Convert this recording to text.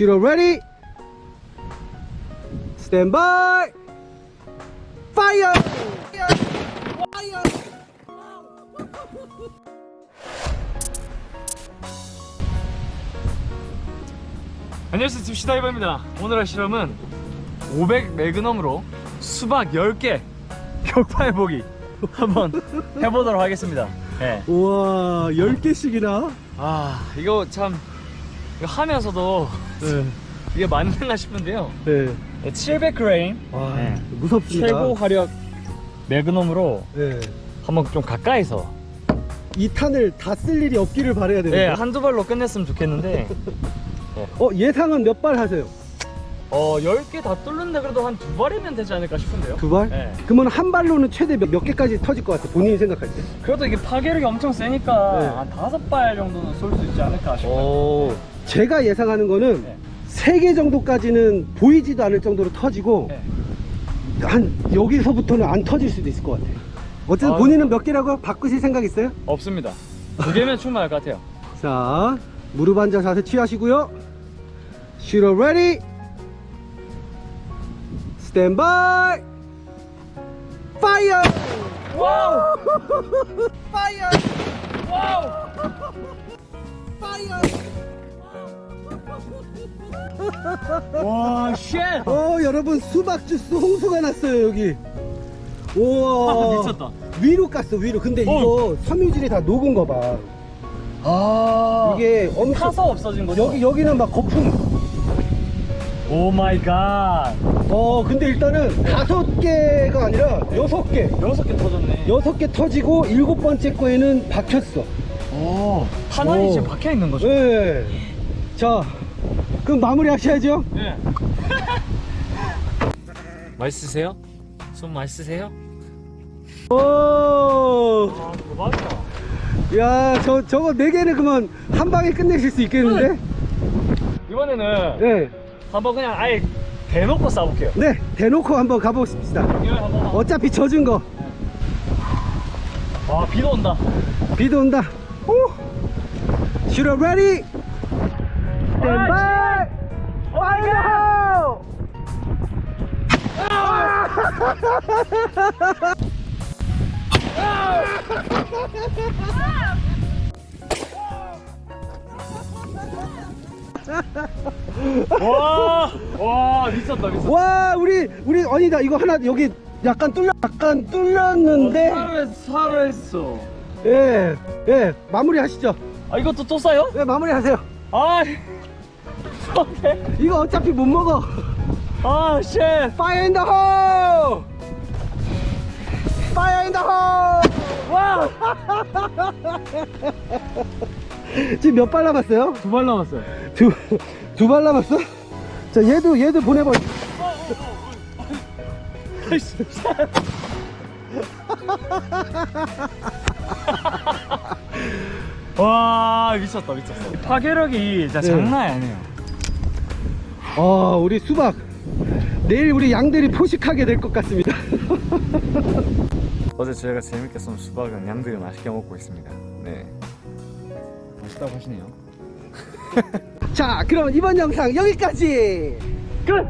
Shooter ready standby fire 안녕하세요 딥시다이버입니다. 오늘 할 실험은 500 매그넘으로 수박 10개 격파해보기 한번 해보도록 하겠습니다. 네. 우와 10개씩이나? 아 이거 참 이거 하면서도 네. 이게 맞는가 싶은데요 네. 700g 와, 네. 무섭습니다 최고 화력 매그넘으로 네. 한번 좀 가까이서 이 탄을 다 쓸 일이 없기를 바라야 네, 되는데 한두 발로 끝냈으면 좋겠는데 어 예상은 몇 발 하세요? 어 10개 다 뚫는데 그래도 한 두 발이면 되지 않을까 싶은데요 두 발? 네. 그러면 한 발로는 최대 몇, 몇 개까지 터질 것 같아 본인이 생각할 때 그래도 이게 파괴력이 엄청 세니까 네. 한 다섯 발 정도는 쏠 수 있지 않을까 싶어요 오. 제가 예상하는 거는 네. 세개 정도까지는 보이지도 않을 정도로 터지고 네. 한 여기서부터는 안 터질 수도 있을 것 같아 어쨌든 아유. 본인은 몇 개라고 바꾸실 생각 있어요? 없습니다 두 개면 충분할 것 같아요 자 무릎 앉아 자세 취하시고요 shooter ready standby fire wow 와 shit! 어 여러분 수박 주스 홍수가 났어요 여기. 우와. 아, 미쳤다. 위로 깠어 위로. 근데 이거 섬유질이 다 녹은 거 봐. 아. 이게 엄청 타서 없어진 거죠? 여기 여기는 막 거품. Oh my god. 어 근데 일단은 다섯 개가 아니라 여섯 개. 여섯 개 터졌네. 여섯 개 터지고 일곱 번째 거에는 박혔어. 오 탄환이 오. 지금 박혀 있는 거죠? 네. 자 그럼 마무리 하셔야죠 네 맛있으세요? 손 맛있으세요? 오. 아 대박이다 야, 저, 저거 네 개는 그만 한 방에 끝내실 수 있겠는데? 이번에는 네. 한번 그냥 아예 대놓고 쏴볼게요 네, 대놓고 한번 가보십시다. 이거 한번 어차피 젖은 거. 와 비도 온다 비도 온다. 오! 슈러 레디! 스탠바이! 파이어! 와, 와 미쳤다 미쳤다. 와, 우리, 우리, 아니다. 이거 하나, 여기 약간 뚫려, 약간 뚫렸는데. 살을 살했어. 예, 예, 마무리 하시죠. 아 이것도 또 싸요? 예, 마무리 하세요. 아, 어때? 이거 어차피 못 먹어. 아, shit. Fire in the hole! Fire in the hole! 와, 지금 몇 발 남았어요? 두 발 남았어요. 두, 두발 남았어? 자, 얘도, 얘도 보내버 와, 미쳤다 미쳤어. 파괴력이 진짜 네. 장난이 아니에요. 아, 우리 수박. 내일 우리 양들이 포식하게 될 것 같습니다. 어제 저희가 재밌게 쏜 수박은 양들이 맛있게 먹고 있습니다. 네. 맛있다고 하시네요. 자, 그럼 이번 영상 여기까지! 끝.